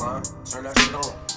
line, turn that shit on.